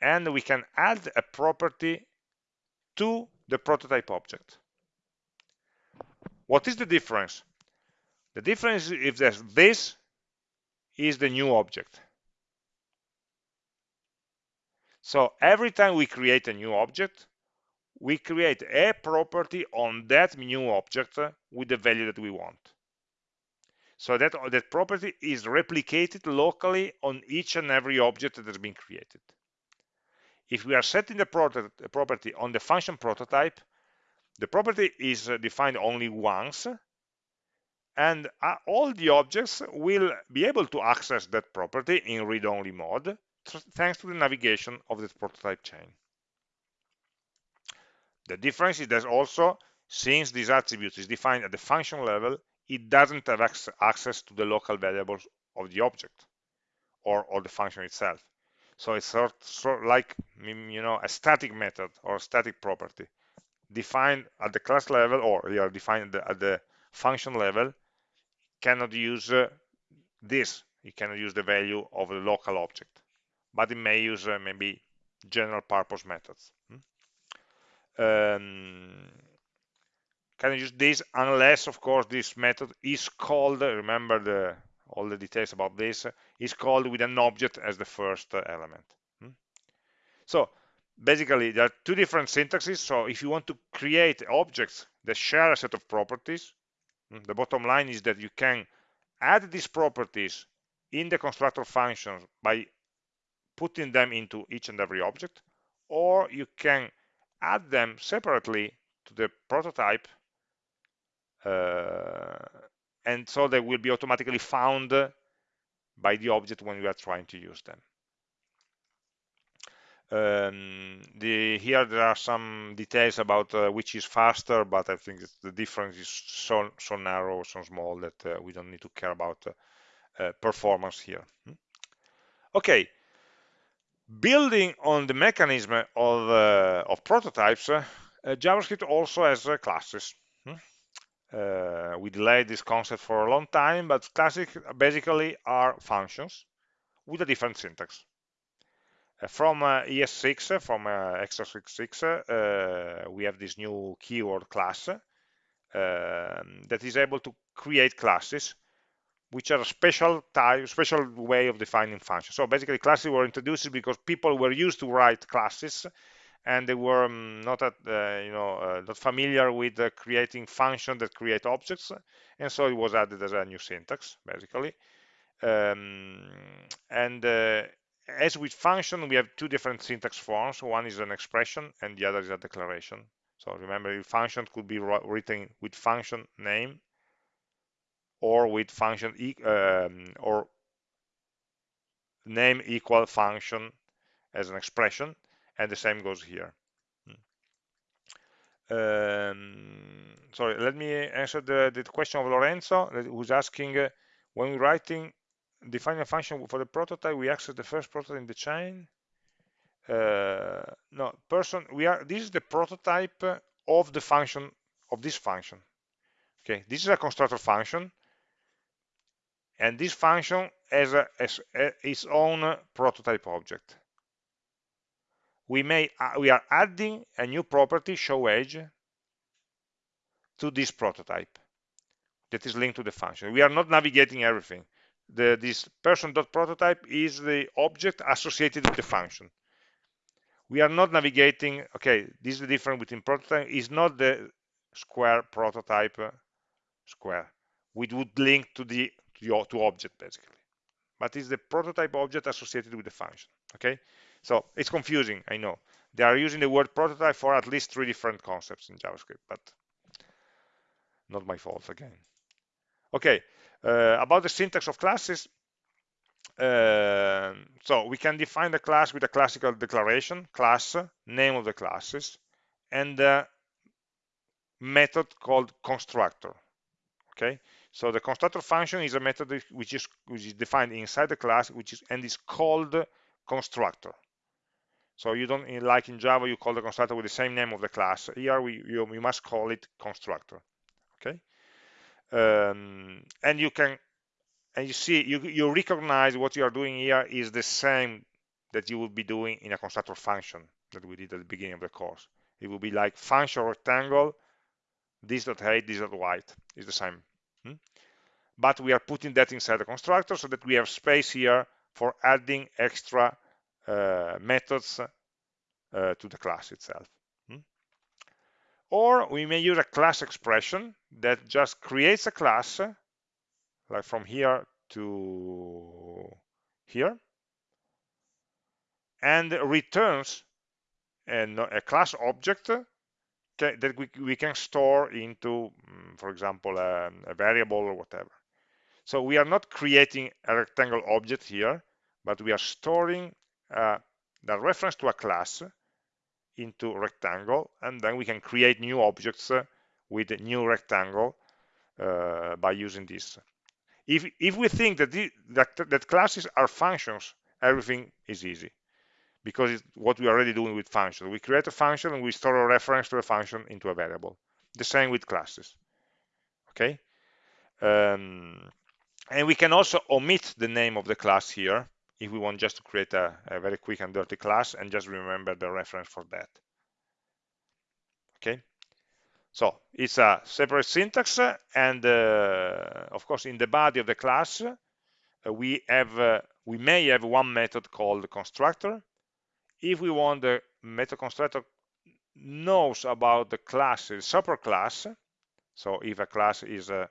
And we can add a property to the prototype object. What is the difference? The difference is that this is the new object. So every time we create a new object, we create a property on that new object with the value that we want. So that, that property is replicated locally on each and every object that has been created. If we are setting the property on the function prototype, the property is defined only once, and uh, all the objects will be able to access that property in read-only mode thanks to the navigation of the prototype chain. The difference is that also, since this attribute is defined at the function level, it doesn't have access to the local variables of the object or, or the function itself. So it's sort, sort like you know a static method or a static property defined at the class level or yeah, defined at the, at the function level cannot use uh, this. you cannot use the value of the local object, but it may use uh, maybe general purpose methods. Hmm? Um, can use this unless, of course, this method is called, remember the all the details about this, is called with an object as the first uh, element. Hmm? So basically, there are two different syntaxes. So if you want to create objects that share a set of properties, hmm, the bottom line is that you can add these properties in the constructor functions by putting them into each and every object, or you can add them separately to the prototype uh, and so they will be automatically found by the object when we are trying to use them. Um, the, here there are some details about uh, which is faster, but I think the difference is so, so narrow, so small that uh, we don't need to care about uh, uh performance here. Hmm? Okay, building on the mechanism of, uh, of prototypes, uh, JavaScript also has classes. Hmm? We delayed this concept for a long time, but classic basically are functions with a different syntax. From uh, ES6, from uh, ES6, uh, we have this new keyword class um, that is able to create classes which are a special type, special way of defining functions. So basically classes were introduced because people were used to write classes and they were um, not at, uh, you know uh, not familiar with uh, creating functions that create objects and so it was added as a new syntax basically um, and as with function we have two different syntax forms. One is an expression and the other is a declaration. So remember function could be written with function name or with function e um, or name equal function as an expression and the same goes here. Um, sorry let me answer the, the question of Lorenzo who's asking uh, when we're writing defining a function for the prototype we access the first prototype in the chain. Uh, no person we are this is the prototype of the function of this function. Okay this is a constructor function. And this function has, a, has a, its own prototype object. We may uh, we are adding a new property show age to this prototype that is linked to the function. We are not navigating everything the this person.prototype is the object associated with the function we are not navigating okay this is the difference between prototype is not the square prototype uh, square we would link to the to, to object basically but it's the prototype object associated with the function okay so it's confusing, I know. They are using the word prototype for at least three different concepts in JavaScript, but not my fault again. Okay, about the syntax of classes. Uh, so we can define the class with a classical declaration, class, name of the classes, and a method called constructor. Okay, so the constructor function is a method which is which is defined inside the class, which is and is called constructor. So you don't, like in Java, you call the constructor with the same name of the class. Here we, you, you must call it constructor. Okay. Um, and you can and you see you, you recognize what you are doing here is the same that you will be doing in a constructor function that we did at the beginning of the course it will be like function rectangle this dot height this dot height is the same hmm? but we are putting that inside the constructor so that we have space here for adding extra uh, methods uh, to the class itself? Or we may use a class expression that just creates a class like from here to here and returns an, a class object that we, we can store into mm, for example a, a variable or whatever. So we are not creating a rectangle object here but we are storing uh, the reference to a class into rectangle and then we can create new objects uh, with a new rectangle uh, by using this if, if we think that, the, that, that classes are functions, everything is easy because it's what we are already doing with functions. We create a function and we store a reference to a function into a variable. The same with classes. Okay. Um, and we can also omit the name of the class here if we want just to create a, a very quick and dirty class and just remember the reference for that. Okay. So it's a separate syntax, and uh, of course, in the body of the class, uh, we have uh, we may have one method called constructor. If we want the method constructor knows about the class, the superclass, so if a class is uh,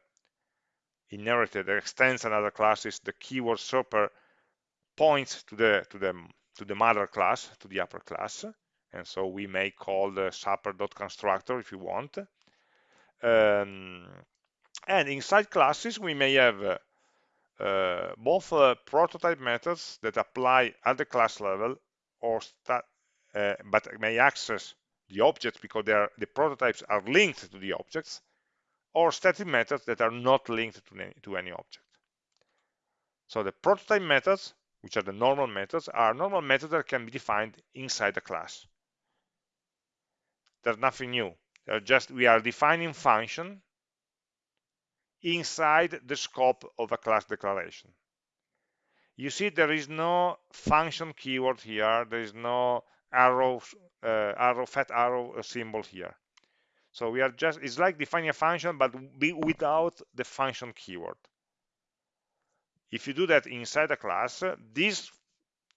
inherited extends another class, is the keyword super points to the to the to the mother class, to the upper class, and so we may call the super.constructor if you want um, and inside classes, we may have uh, uh, both uh, prototype methods that apply at the class level or uh, but may access the objects because are, the prototypes are linked to the objects or static methods that are not linked to any, to any object. So the prototype methods, which are the normal methods, are normal methods that can be defined inside the class. There's nothing new. They're just we are defining function inside the scope of a class declaration. You see there is no function keyword here. There is no arrow, uh, arrow, fat arrow symbol here. So we are just, it's like defining a function, but without the function keyword. If you do that inside a class, this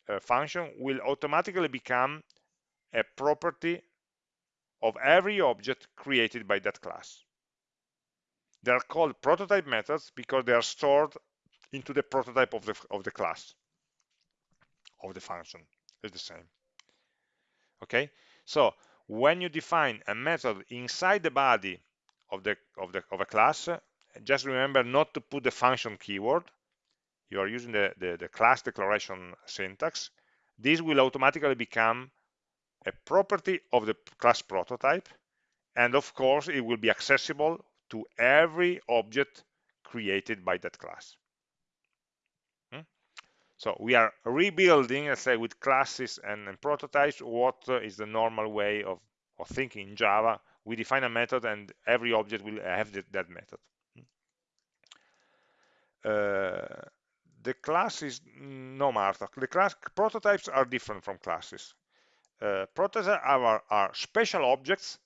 uh, function will automatically become a property of every object created by that class. They are called prototype methods because they are stored into the prototype of the, of the class, of the function. It's the same. Okay, so when you define a method inside the body of the of the of a class, just remember not to put the function keyword. You are using the, the, the class declaration syntax. This will automatically become a property of the class prototype and of course it will be accessible to every object created by that class hmm? so we are rebuilding let's say with classes and, and prototypes what uh, the normal way of, of thinking in java we define a method and every object will have the, that method hmm? uh, the class is no Marta. The class prototypes are different from classes uh, prototypes are, are special objects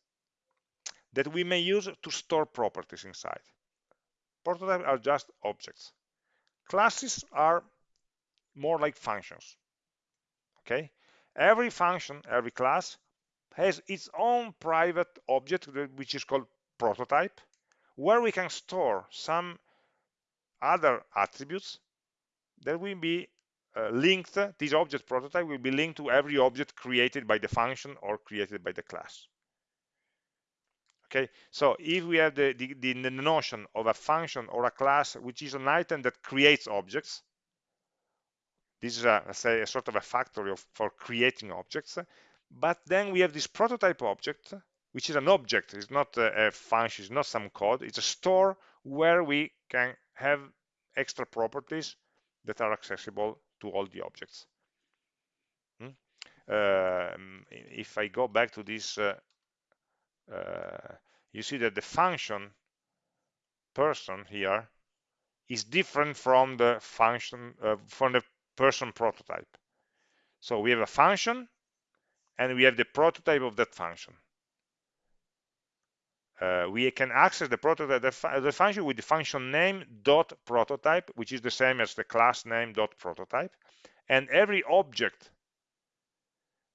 that we may use to store properties inside. Prototypes are just objects. Classes are more like functions. Okay, every function, every class has its own private object which is called prototype, where we can store some other attributes that will be uh, linked, this object prototype will be linked to every object created by the function or created by the class. Okay, so if we have the, the, the, notion of a function or a class, which is an item that creates objects, this is a, say, a sort of a factory of, for creating objects, but then we have this prototype object, which is an object, it's not a, a function, it's not some code, it's a store where we can have extra properties that are accessible to all the objects. Hmm? Uh, if I go back to this, uh, uh, you see that the function person here is different from the function uh, from the person prototype so we have a function and we have the prototype of that function uh, we can access the prototype the, the, function with the function name dot prototype which is the same as the class name dot prototype. And every object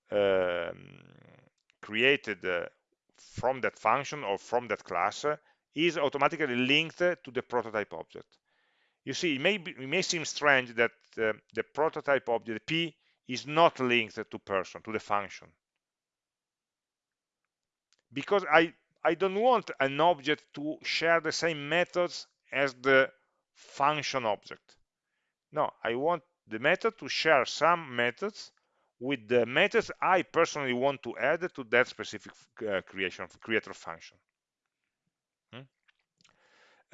um, created uh, from that function or from that class uh, is automatically linked to the prototype object. You see it may, be, it may seem strange that uh, the prototype object p is not linked to person to the function. Because I I don't want an object to share the same methods as the function object. No, I want the method to share some methods with the methods I personally want to add to that specific uh, creation creator function. Hmm?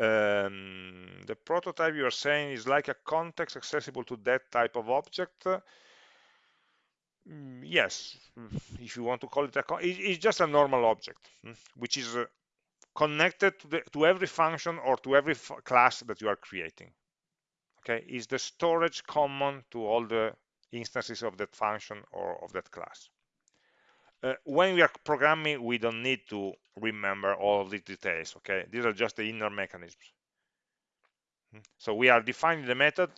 Um, the prototype you are saying is like a context accessible to that type of object. Mm, yes, if you want to call it a, it's just a normal object, hmm, which is uh, connected to, the, to every function or to every class that you are creating. Okay, is the storage common to all the instances of that function or of that class. Uh, when we are programming, we don't need to remember all of these details. Okay, these are just the inner mechanisms. So we are defining the method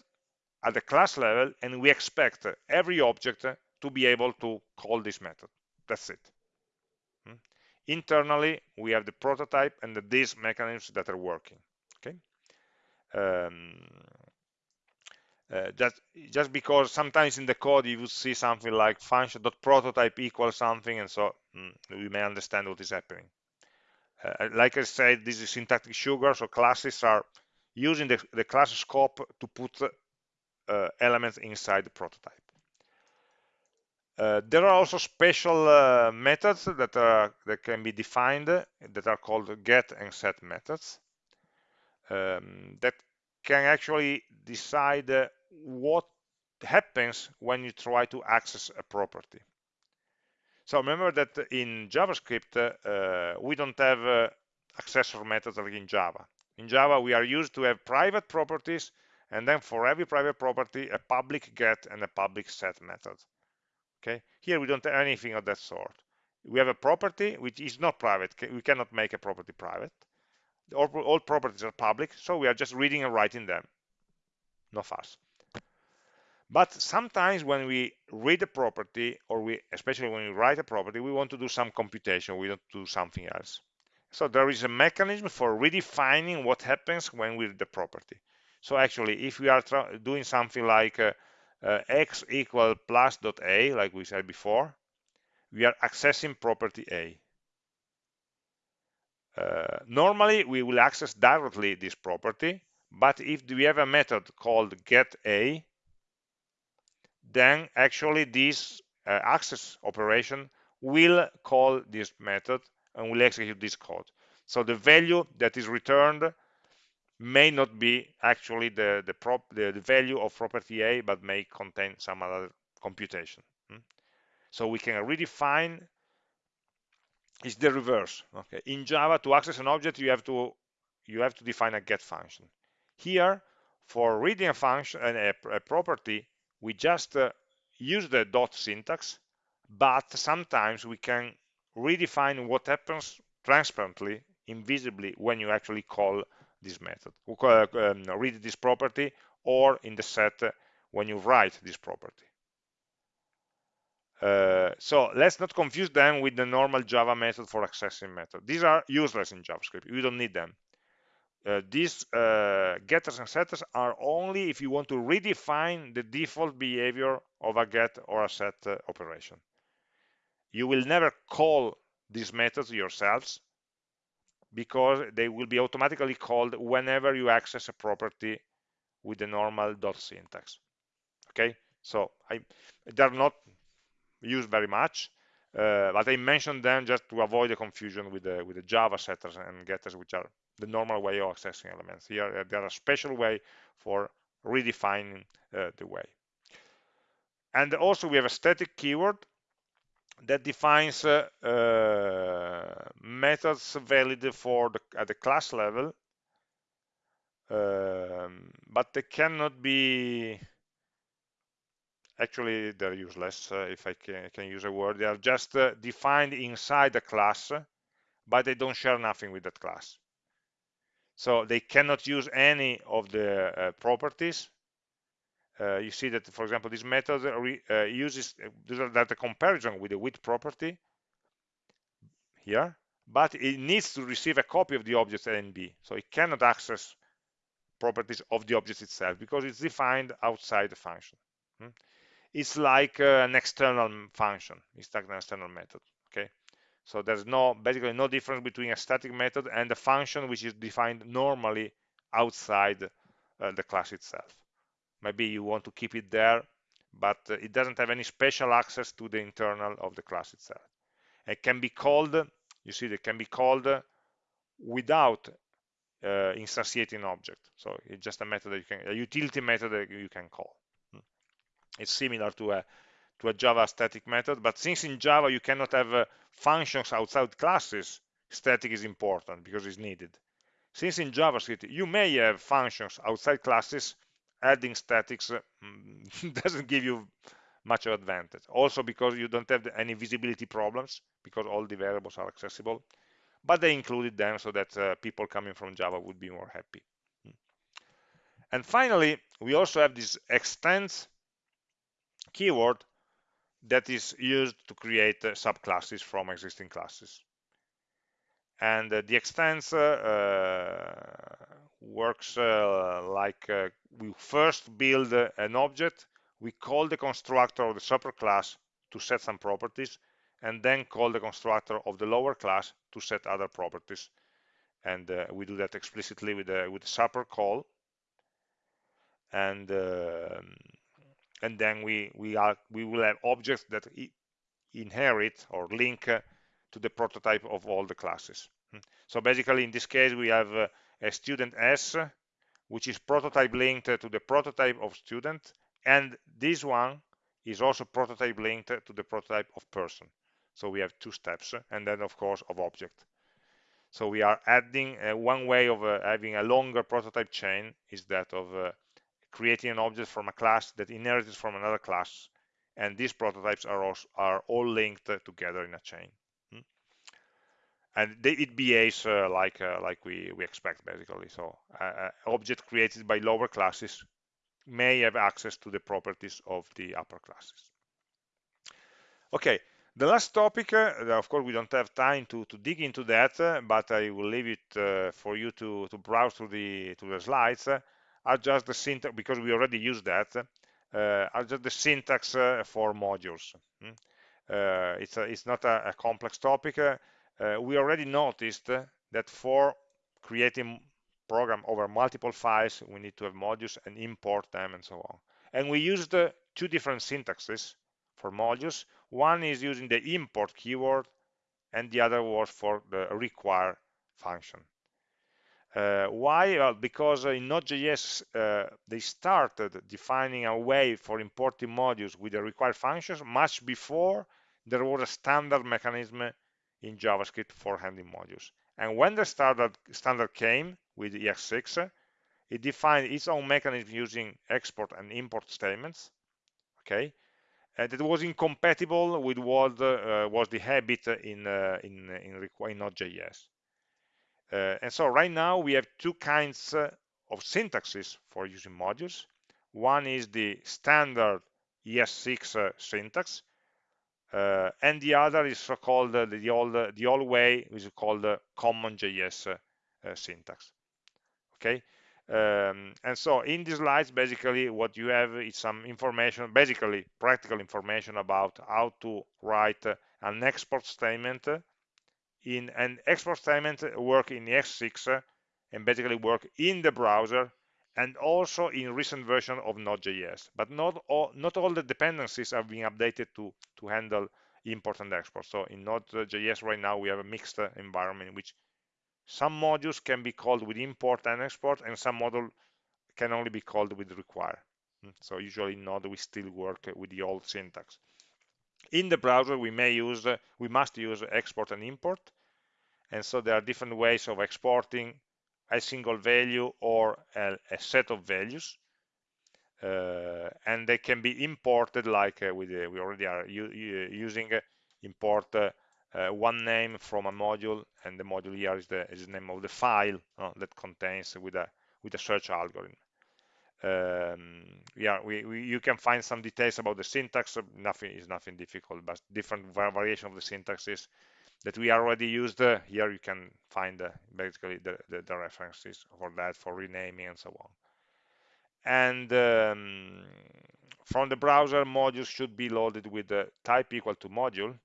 at the class level, and we expect every object to be able to call this method. That's it. Hmm? Internally, we have the prototype and the, these mechanisms that are working. Okay. Um, uh, just just because sometimes in the code you would see something like function.prototype equals something and so mm, we may understand what is happening uh, like i said this is syntactic sugar so classes are using the, the class scope to put uh, elements inside the prototype uh, there are also special uh, methods that are that can be defined that are called get and set methods um, that can actually decide uh, what happens when you try to access a property. So remember that in JavaScript uh, we don't have uh, accessor methods like in Java. In Java we are used to have private properties and then for every private property a public get and a public set method okay? Here we don't have anything of that sort. We have a property which is not private we cannot make a property private. All, all properties are public so we are just reading and writing them. No fuss. But sometimes when we read a property or we especially when we write a property we want to do some computation we want to do something else. So there is a mechanism for redefining what happens when we read the property. So actually if we are doing something like uh, uh, x equal plus dot a like we said before we are accessing property a. Uh, normally we will access directly this property but if we have a method called get a then actually this uh, access operation will call this method and will execute this code. So the value that is returned may not be actually the the, prop, the, the value of property A, but may contain some other computation. Hmm? So we can redefine. It's the reverse. Okay. In Java, to access an object, you have to you have to define a get function. Here, for reading a function and a, a property, we just uh, use the dot syntax, but sometimes we can redefine what happens transparently, invisibly, when you actually call this method um, read this property or in the set when you write this property uh, so let's not confuse them with the normal Java method for accessing method. These are useless in JavaScript. You don't need them. Uh, these uh, getters and setters are only if you want to redefine the default behavior of a get or a set uh, operation. You will never call these methods yourselves because they will be automatically called whenever you access a property with the normal dot syntax okay? So I, they're not used very much uh, but I mentioned them just to avoid the confusion with the with the Java setters and getters which are the normal way of accessing elements. Here uh, there are a special way for redefining uh, the way. And also we have a static keyword that defines uh, uh, methods valid for the, at the class level um, but they cannot be actually they're useless uh, if I can, can, use a word. They are just uh, defined inside the class but they don't share nothing with that class. So they cannot use any of the uh, properties uh, you see that for example this method uh, uses uh, that comparison with the width property here but it needs to receive a copy of the object a and b. So it cannot access properties of the object itself because it's defined outside the function. Hmm? it's like an external function. It's like an external method okay? So there's no basically no difference between a static method and a function which is defined normally outside the class itself maybe you want to keep it there but uh, it doesn't have any special access to the internal of the class itself. It can be called you see it can be called without uh, instantiating an object. So it's just a method that you can a utility method that you can call. Hmm. it's similar to a to a java static method but since in java you cannot have uh, functions outside classes static is important because it's needed. Since in javascript you may have functions outside classes adding statics uh, doesn't give you much of advantage. Also because you don't have any visibility problems because all the variables are accessible but they included them so that uh, people coming from java would be more happy. And finally we also have this extends keyword that is used to create uh, subclasses from existing classes. And uh, the extends uh, works uh, like uh, we first build an object we call the constructor of the superclass to set some properties and then call the constructor of the lower class to set other properties. And uh, we do that explicitly with the with the super call. And uh, and then we we are we will have objects that inherit or link uh, to the prototype of all the classes. Hmm. so basically in this case we have uh, a student s which is prototype linked to the prototype of student and this one is also prototype linked to the prototype of person so we have two steps and then of course of object so we are adding uh, one way of uh, having a longer prototype chain is that of uh, creating an object from a class that inherits from another class and these prototypes are, also, are all linked together in a chain? And it behaves uh, like uh, like we we expect basically so uh, object created by lower classes may have access to the properties of the upper classes okay the last topic, uh, of course, we don't have time to, to dig into that, uh, but I will leave it uh, for you to, to browse through the, to the slides, are just the syntax, because we already used that, are just the syntax for modules. Hmm? it's, a, it's not a, a complex topic. We already noticed that for creating program over multiple files, we need to have modules and import them and so on. And we used two different syntaxes for modules. One is using the import keyword and the other was for the require function. Uh, why? Well, because in Node.js uh, they started defining a way for importing modules with the require functions much before there was a standard mechanism in JavaScript for handling modules. And when the standard, standard came with ES6, it defined its own mechanism using export and import statements. Okay, uh, that was incompatible with what uh, was the habit in uh, in in, in Node.js. Uh, and so right now we have two kinds uh, of syntaxes for using modules. One is the standard ES6 uh, and the other is so-called the old the old way which is called CommonJS syntax. Okay, um, and so in these slides basically what you have is some information basically practical information about how to write an export statement in an export statement work in ES6 and basically work in the browser and also in recent version of Node.js. But not all, not all the dependencies are being updated to, to handle import and export. So in Node.js right now we have a mixed environment in which some modules can be called with import and export, and some module can only be called with require. Hmm, so usually in Node we still work with the old syntax. In the browser we may use, we must use export and import, and so there are different ways of exporting a single value or a, a set of values uh, and they can be imported like uh, we, we already are using uh, import uh, one name from a module and the module here is the, is the name of the file that contains with a with a search algorithm. Um, yeah we, we, you can find some details about the syntax nothing is nothing difficult but different variation of the syntaxes that we already used uh, here you can find uh, basically the, the, the, references for that for renaming and so on. And um, from the browser modules should be loaded with the type equal to module.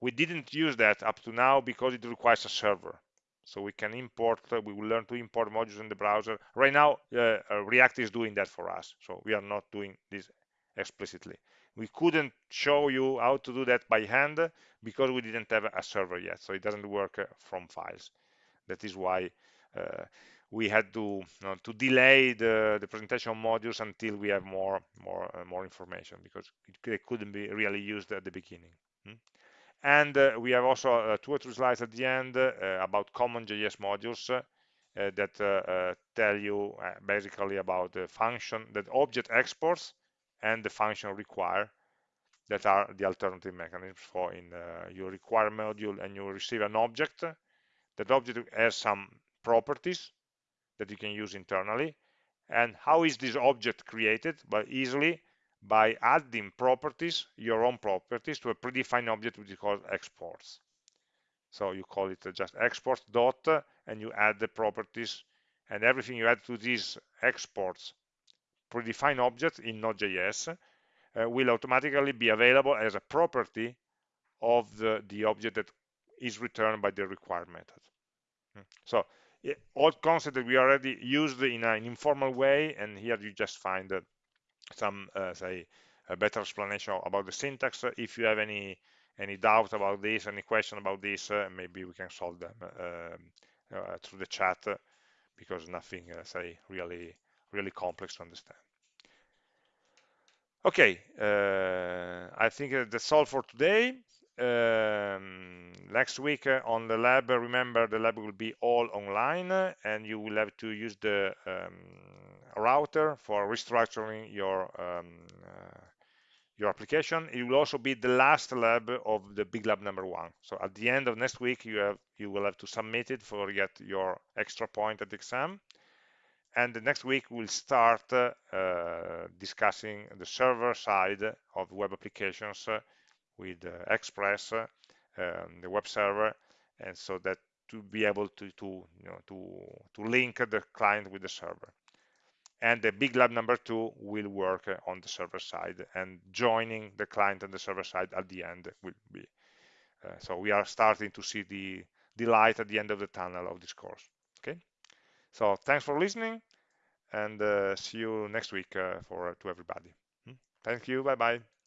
We didn't use that up to now because it requires a server. So we can import uh, we will learn to import modules in the browser. Right now uh, uh, react is doing that for us. So we are not doing this explicitly we couldn't show you how to do that by hand because we didn't have a server yet so it doesn't work uh, from files that is why uh, we had to you know, to delay the, the presentation modules until we have more more uh, more information because it, it, couldn't be really used at the beginning hmm? And uh, we have also uh, two or three slides at the end uh, about CommonJS modules that tell you basically about the function that object exports and the function require that are the alternative mechanisms for in uh, you require module and you receive an object. That object has some properties that you can use internally. And how is this object created? But easily by adding properties, your own properties, to a predefined object which is called exports. So you call it just exports dot, and you add the properties, and everything you add to these exports predefined objects in Node.js uh, will automatically be available as a property of the, the object that is returned by the required method. Hmm. So all concepts that we already used in an informal way, and here you just find that some uh, say a better explanation about the syntax if you have any any doubt about this any question about this uh, maybe we can solve them um, uh, through the chat because nothing say really really complex to understand okay uh, I think that's all for today um, next week uh, on the lab remember the lab will be all online and you will have to use the um, router for restructuring your um, uh, your application. It will also be the last lab of the big lab number one. So at the end of next week, you have you will have to submit it for get your extra point at the exam. And the next week we'll start uh, discussing the server side of web applications uh, with uh, Express, um, the web server, and so that to be able to to you know to to link the client with the server. And the big lab number two will work on the server side and joining the client and the server side at the end will be uh, so we are starting to see the the light at the end of the tunnel of this course. Okay so thanks for listening and uh, see you next week uh, for to everybody. Hmm? thank you. Bye bye